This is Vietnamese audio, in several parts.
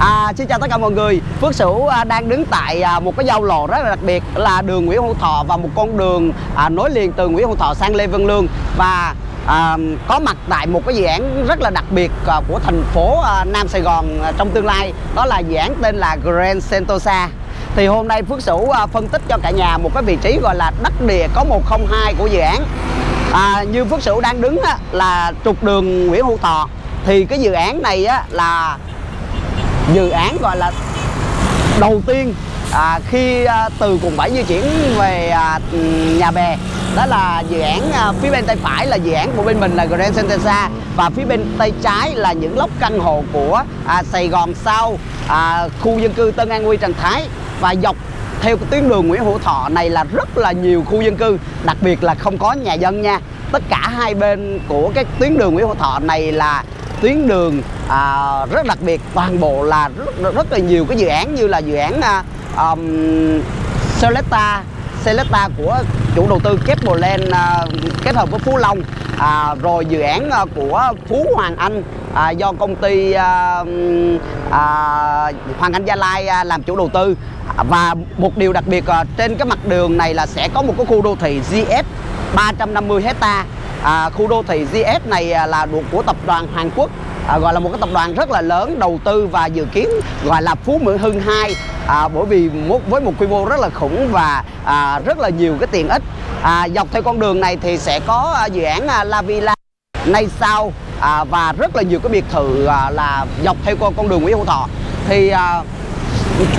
À, xin chào tất cả mọi người. Phước Sửu à, đang đứng tại à, một cái giao lộ rất là đặc biệt là đường Nguyễn Hữu Thọ và một con đường à, nối liền từ Nguyễn Hữu Thọ sang Lê Văn Lương. Và à, có mặt tại một cái dự án rất là đặc biệt à, của thành phố à, Nam Sài Gòn à, trong tương lai. Đó là dự án tên là Grand Sentosa. Thì hôm nay Phước Sửu à, phân tích cho cả nhà một cái vị trí gọi là đất địa có 102 của dự án. À, như Phước Sửu đang đứng á, là trục đường Nguyễn Hữu Thọ. Thì cái dự án này á, là dự án gọi là đầu tiên à, khi à, từ quận 7 di chuyển về à, nhà bè. Đó là dự án à, phía bên tay phải là dự án của bên mình là Grand Sentosa và phía bên tay trái là những lốc căn hộ của à, Sài Gòn sau à, khu dân cư Tân An Quy Trần Thái. Và dọc theo tuyến đường Nguyễn Hữu Thọ này là rất là nhiều khu dân cư đặc biệt là không có nhà dân nha. Tất cả hai bên của cái tuyến đường Nguyễn Hữu Thọ này là tuyến đường à, rất đặc biệt. Toàn bộ là rất, rất là nhiều cái dự án như là dự án à, um, Celesta Celesta của chủ đầu tư Keplerland à, kết hợp với Phú Long. À, rồi dự án à, của Phú Hoàng Anh à, do công ty à, à, Hoàng Anh Gia Lai à, làm chủ đầu tư. Và một điều đặc biệt à, trên cái mặt đường này là sẽ có một cái khu đô thị GS 350 hecta à, khu đô thị GS này à, là thuộc của tập đoàn Hàn Quốc à, gọi là một cái tập đoàn rất là lớn đầu tư và dự kiến gọi là Phú Mỹ Hưng 2 à, bởi vì một, với một quy mô rất là khủng và à, rất là nhiều cái tiện ích. À, dọc theo con đường này thì sẽ có à, dự án à, La Villa nay sau à, và rất là nhiều cái biệt thự à, là dọc theo con, con đường Nguyễn Hữu Thọ. Thì à,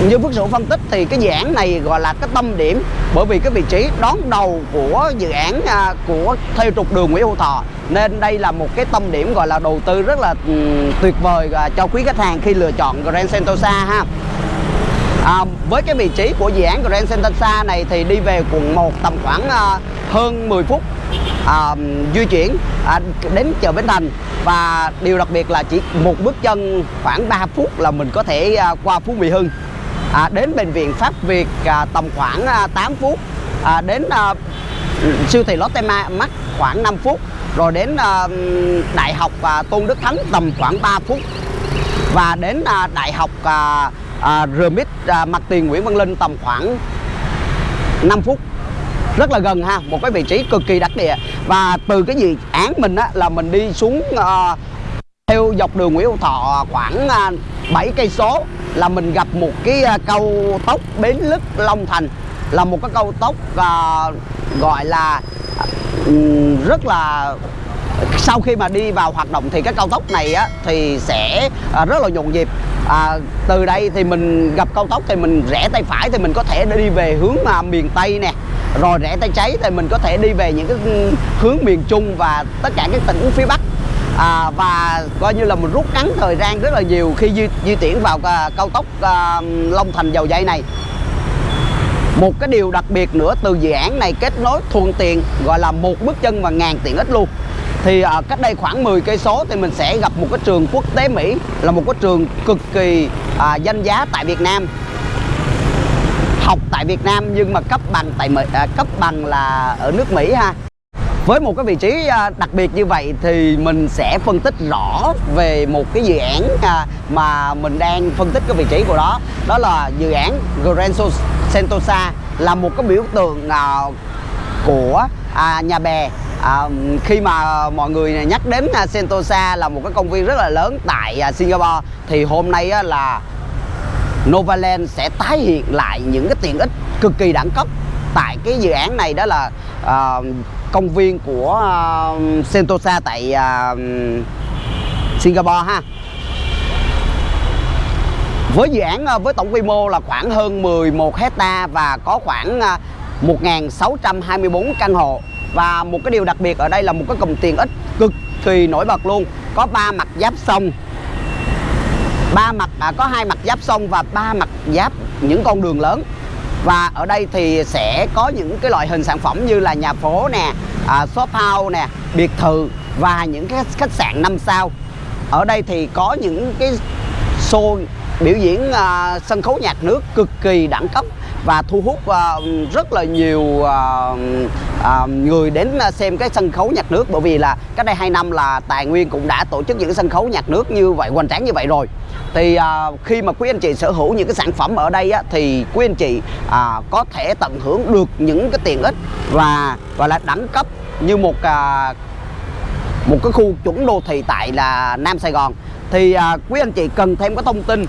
như Phước Sửu phân tích thì cái dự án này gọi là cái tâm điểm bởi vì cái vị trí đón đầu của dự án à, của theo trục đường Nguyễn Hữu Thọ. Nên đây là một cái tâm điểm gọi là đầu tư rất là ừ, tuyệt vời à, cho quý khách hàng khi lựa chọn Grand Sentosa ha. À, với cái vị trí của dự án Grand Sentosa này thì đi về quận 1 tầm khoảng à, hơn 10 phút à, di chuyển à, đến chợ Bến Thành. Và điều đặc biệt là chỉ một bước chân khoảng 3 phút là mình có thể à, qua Phú Mỹ Hưng à, đến bệnh viện Pháp Việt à, tầm khoảng à, 8 phút. À, đến à, siêu thị Lotte Mart khoảng 5 phút. Rồi đến à, đại học à, Tôn Đức Thắng tầm khoảng 3 phút. Và đến à, đại học à, à, RMIT à, mặt tiền Nguyễn Văn Linh tầm khoảng 5 phút. Rất là gần ha một cái vị trí cực kỳ đặc địa. Và từ cái dự án mình á là mình đi xuống à, theo dọc đường Nguyễn Hữu Thọ khoảng à, 7 cây số là mình gặp một cái à, câu cao tốc Bến Lức Long Thành là một cái cao tốc uh, à, gọi là ừ, rất là sau khi mà đi vào hoạt động thì cái cao tốc này á thì sẽ à, rất là nhộn nhịp. À, từ đây thì mình gặp cao tốc thì mình rẽ tay phải thì mình có thể đi về hướng mà miền tây nè. Rồi rẽ tay trái thì mình có thể đi về những cái ừ, hướng miền trung và tất cả các tỉnh phía bắc à, và coi như là mình rút ngắn thời gian rất là nhiều khi di, di chuyển vào à, cao tốc à, long thành dầu dây này. Một cái điều đặc biệt nữa từ dự án này kết nối thuận tiện gọi là một bước chân và ngàn tiện ích luôn. Thì ở cách đây khoảng 10 cây số thì mình sẽ gặp một cái trường quốc tế Mỹ là một cái trường cực kỳ à, danh giá tại Việt Nam. Học tại Việt Nam nhưng mà cấp bằng tại à, cấp bằng là ở nước Mỹ ha với một cái vị trí à, đặc biệt như vậy thì mình sẽ phân tích rõ về một cái dự án à, mà mình đang phân tích cái vị trí của đó. Đó là dự án Grand Sentosa là một cái biểu tượng à, của nhà bè. À, khi mà mọi người nhắc đến Sentosa là một cái công viên rất là lớn tại Singapore thì hôm nay á, là Novaland sẽ tái hiện lại những cái tiện ích cực kỳ đẳng cấp tại cái dự án này. Đó là uh, công viên của uh, Sentosa tại uh, Singapore ha. Với dự án à, với tổng quy mô là khoảng hơn 11 hecta và có khoảng 1.624 căn hộ. Và một cái điều đặc biệt ở đây là một cái cụm tiện ích cực kỳ nổi bật luôn. Có ba mặt giáp sông. Ba mặt à, có hai mặt giáp sông và ba mặt giáp những con đường lớn và ở đây thì sẽ có những cái loại hình sản phẩm như là nhà phố nè à, shop house nè biệt thự và những cái khách sạn 5 sao. Ở đây thì có những cái show biểu diễn à, sân khấu nhạc nước cực kỳ đẳng cấp và thu hút uh, rất là nhiều uh, uh, người đến xem cái sân khấu nhạc nước. Bởi vì là cách đây 2 năm là Tài Nguyên cũng đã tổ chức những cái sân khấu nhạc nước như vậy hoành tráng như vậy rồi. Thì uh, khi mà quý anh chị sở hữu những cái sản phẩm ở đây á, thì quý anh chị uh, có thể tận hưởng được những cái tiện ích và gọi là đẳng cấp như một uh, một cái khu chuẩn đô thị tại là Nam Sài Gòn. Thì à, quý anh chị cần thêm cái thông tin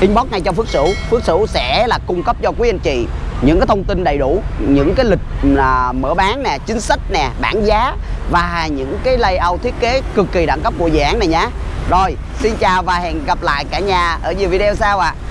inbox ngay cho Phước Sửu Phước Sửu sẽ là cung cấp cho quý anh chị những cái thông tin đầy đủ, những cái lịch là mở bán nè, chính sách nè, bảng giá và những cái layout thiết kế cực kỳ đẳng cấp của dự án này nhé rồi, xin chào và hẹn gặp lại cả nhà ở nhiều video sau ạ à.